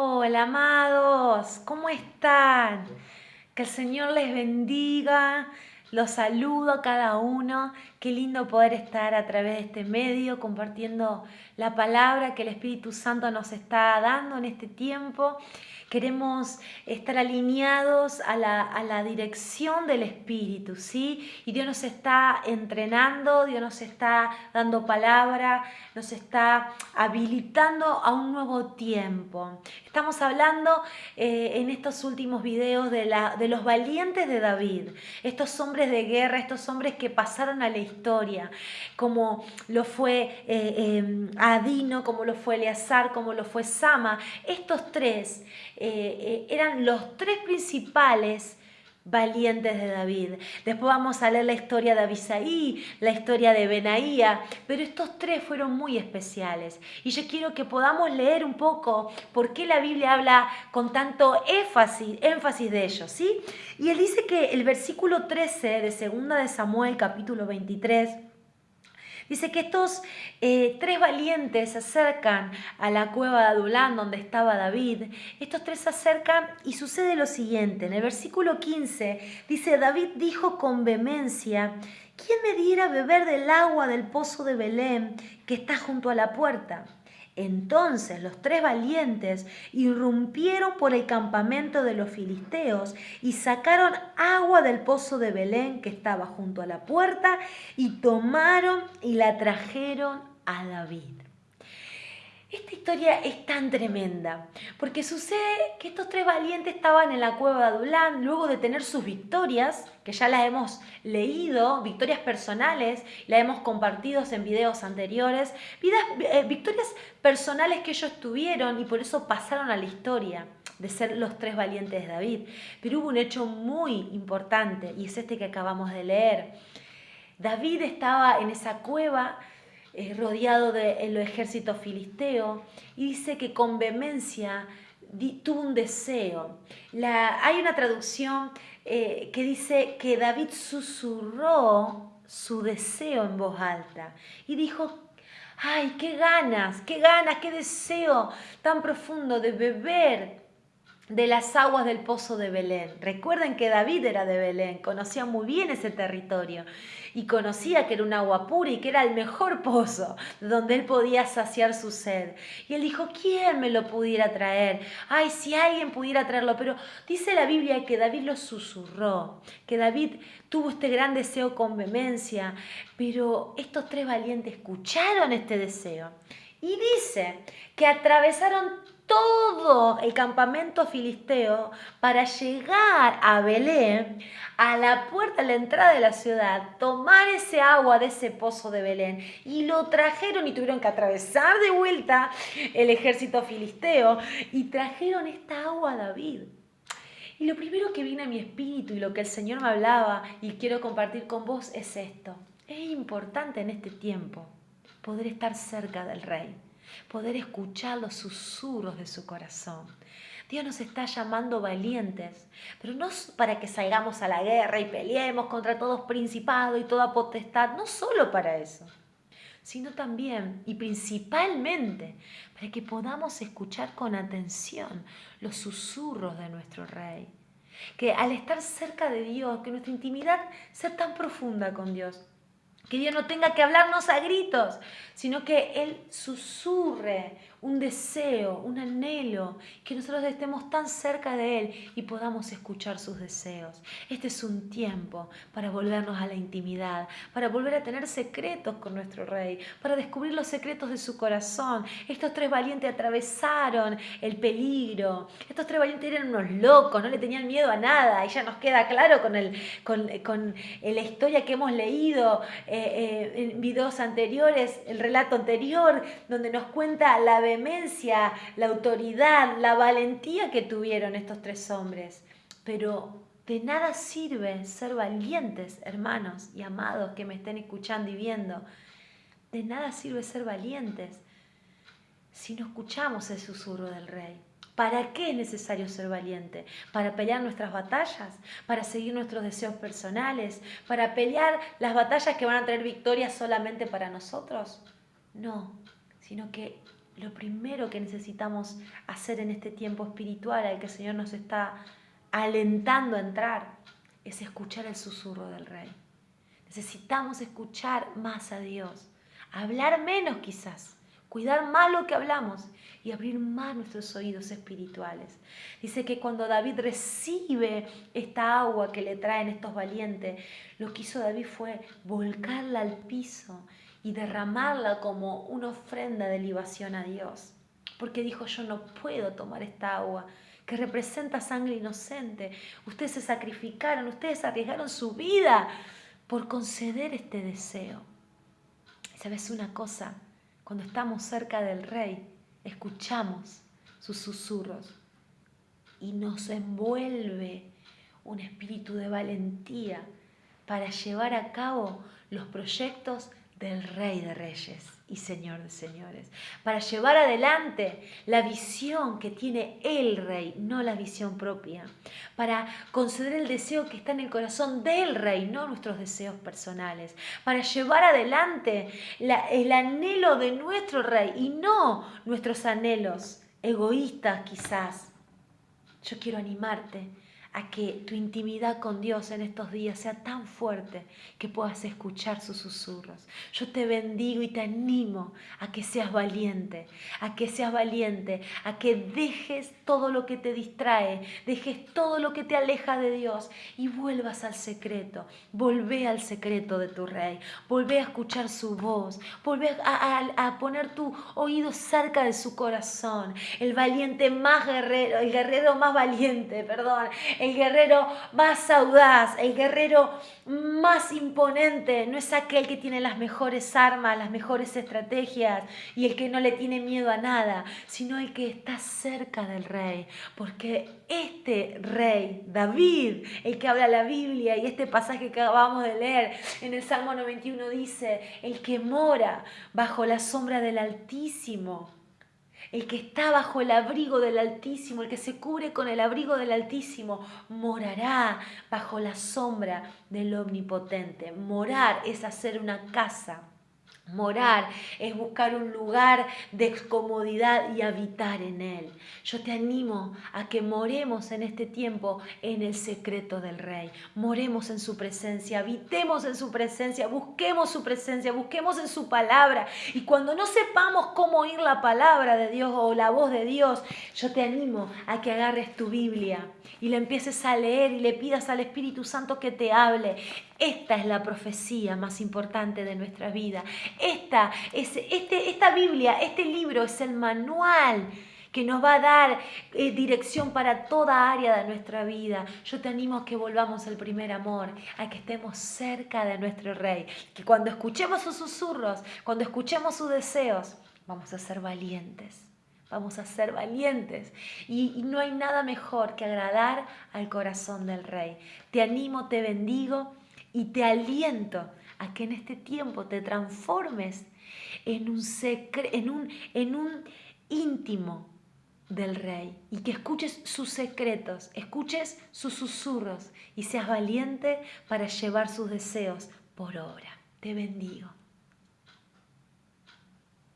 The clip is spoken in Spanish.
Hola amados, ¿cómo están? Que el Señor les bendiga. Los saludo a cada uno. Qué lindo poder estar a través de este medio compartiendo la palabra que el Espíritu Santo nos está dando en este tiempo. Queremos estar alineados a la, dirección del Espíritu, ¿sí? Y Dios nos está entrenando, Dios nos está dando palabra, nos está habilitando a un nuevo tiempo. Estamos hablando eh, en estos últimos videos de, la, de los valientes de David, estos hombres de guerra, estos hombres que pasaron a la historia, como lo fue eh, em, Adino, como lo fue Eleazar, como lo fue Sama. Estos tres eh, eran los tres principales valientes de David. Después vamos a leer la historia de Abisaí, la historia de Benaía, pero estos tres fueron muy especiales. Y yo quiero que podamos leer un poco por qué la Biblia habla con tanto énfasis, de ellos, ¿sí? Y él dice que el versículo 13 de 2 de Samuel capítulo 23 Dice que estos eh, tres valientes se acercan a la cueva de Adulán donde estaba David. Estos tres se acercan y sucede lo siguiente. En el versículo 15 dice, David dijo con vehemencia, ¿quién me diera beber del agua del pozo de Belén que está junto a la puerta? Entonces los tres valientes irrumpieron por el campamento de los filisteos y sacaron agua del pozo de Belén que estaba junto a la puerta y tomaron y la trajeron a David. Esta historia es tan tremenda, porque sucede que estos tres valientes estaban en la cueva de Adulán luego de tener sus victorias, que ya las hemos leído, victorias personales, las hemos compartido en videos anteriores, eh, victorias personales que ellos tuvieron y por eso pasaron a la historia de ser los tres valientes de David. Pero hubo un hecho muy importante y es este que acabamos de leer. David estaba en esa cueva eh, rodeado del ejército filisteo, y dice que con vehemencia tuvo un deseo. La, hay una traducción eh, que dice que David susurró su deseo en voz alta y dijo, ay, qué ganas, qué ganas, qué deseo tan profundo de beber de las aguas del pozo de Belén. Recuerden que David era de Belén, conocía muy bien ese territorio y conocía que era un agua pura y que era el mejor pozo donde él podía saciar su sed. Y él dijo, ¿quién me lo pudiera traer? Ay, si alguien pudiera traerlo. Pero dice la Biblia que David lo susurró, que David tuvo este gran deseo con vehemencia, pero estos tres valientes escucharon este deseo. Y dice que atravesaron todo el campamento filisteo para llegar a Belén, a la puerta, a la entrada de la ciudad, tomar ese agua de ese pozo de Belén. Y lo trajeron y tuvieron que atravesar de vuelta el ejército filisteo y trajeron esta agua a David. Y lo primero que viene a mi espíritu y lo que el Señor me hablaba y quiero compartir con vos es esto. Es importante en este tiempo poder estar cerca del Rey poder escuchar los susurros de su corazón. Dios nos está llamando valientes, pero no para que salgamos a la guerra y peleemos contra todos principados y toda potestad, no solo para eso, sino también y principalmente para que podamos escuchar con atención los susurros de nuestro Rey. Que al estar cerca de Dios, que nuestra intimidad sea tan profunda con Dios, que Dios no tenga que hablarnos a gritos, sino que Él susurre un deseo, un anhelo, que nosotros estemos tan cerca de Él y podamos escuchar sus deseos. Este es un tiempo para volvernos a la intimidad, para volver a tener secretos con nuestro Rey, para descubrir los secretos de su corazón. Estos tres valientes atravesaron el peligro. Estos tres valientes eran unos locos, no le tenían miedo a nada. Y ya nos queda claro con, el, con, con la historia que hemos leído eh, eh, en videos anteriores, el relato anterior, donde nos cuenta la vehemencia, la autoridad, la valentía que tuvieron estos tres hombres. Pero de nada sirve ser valientes, hermanos y amados que me estén escuchando y viendo. De nada sirve ser valientes si no escuchamos el susurro del rey. ¿Para qué es necesario ser valiente? ¿Para pelear nuestras batallas? ¿Para seguir nuestros deseos personales? ¿Para pelear las batallas que van a traer victoria solamente para nosotros? No, sino que lo primero que necesitamos hacer en este tiempo espiritual al que el Señor nos está alentando a entrar es escuchar el susurro del Rey. Necesitamos escuchar más a Dios, hablar menos quizás, cuidar más lo que hablamos y abrir más nuestros oídos espirituales. Dice que cuando David recibe esta agua que le traen estos valientes, lo que hizo David fue volcarla al piso y derramarla como una ofrenda de libación a Dios. Porque dijo, yo no puedo tomar esta agua que representa sangre inocente. Ustedes se sacrificaron, ustedes arriesgaron su vida por conceder este deseo. ¿Sabes una cosa? Cuando estamos cerca del Rey, escuchamos sus susurros y nos envuelve un espíritu de valentía para llevar a cabo los proyectos del Rey de Reyes y Señor de Señores, para llevar adelante la visión que tiene el Rey, no la visión propia, para conceder el deseo que está en el corazón del Rey, no nuestros deseos personales, para llevar adelante el anhelo de nuestro Rey y no nuestros anhelos egoístas quizás. Yo quiero animarte a que tu intimidad con Dios en estos días sea tan fuerte que puedas escuchar sus susurros. Yo te bendigo y te animo a que seas valiente, a que seas valiente, a que dejes todo lo que te distrae, dejes todo lo que te aleja de Dios y vuelvas al secreto. Volvé al secreto de tu rey, volvé a escuchar su voz, volvé a, poner tu oído cerca de su corazón. El valiente más guerrero, el guerrero más valiente, perdón, el guerrero más audaz, el guerrero más imponente, no es aquel que tiene las mejores armas, las mejores estrategias y el que no le tiene miedo a nada, sino el que está cerca del rey, porque este rey, David, el que habla la Biblia y este pasaje que acabamos de leer en el Salmo 91 dice, el que mora bajo la sombra del Altísimo el que está bajo el abrigo del Altísimo, el que se cubre con el abrigo del Altísimo, morará bajo la sombra del Omnipotente. Morar es hacer una casa Morar es buscar un lugar de comodidad y habitar en él. Yo te animo a que moremos en este tiempo en el secreto del Rey. Moremos en su presencia, habitemos en su presencia, busquemos su presencia, busquemos en su palabra. Y cuando no sepamos cómo oír la palabra de Dios o la voz de Dios, yo te animo a que agarres tu Biblia y le empieces a leer y le pidas al Espíritu Santo que te hable. Esta es la profecía más importante de nuestra vida. Esta, es, este, esta Biblia, este libro es el manual que nos va a dar eh, dirección para toda área de nuestra vida. Yo te animo a que volvamos al primer amor, a que estemos cerca de nuestro Rey, que cuando escuchemos sus susurros, cuando escuchemos sus deseos, vamos a ser valientes. Vamos a ser valientes. y, no hay nada mejor que agradar al corazón del Rey. Te animo, te bendigo y te aliento a que en este tiempo te transformes en un, en un, en un íntimo del rey y que escuches sus secretos, escuches sus susurros y seas valiente para llevar sus deseos por obra. Te bendigo.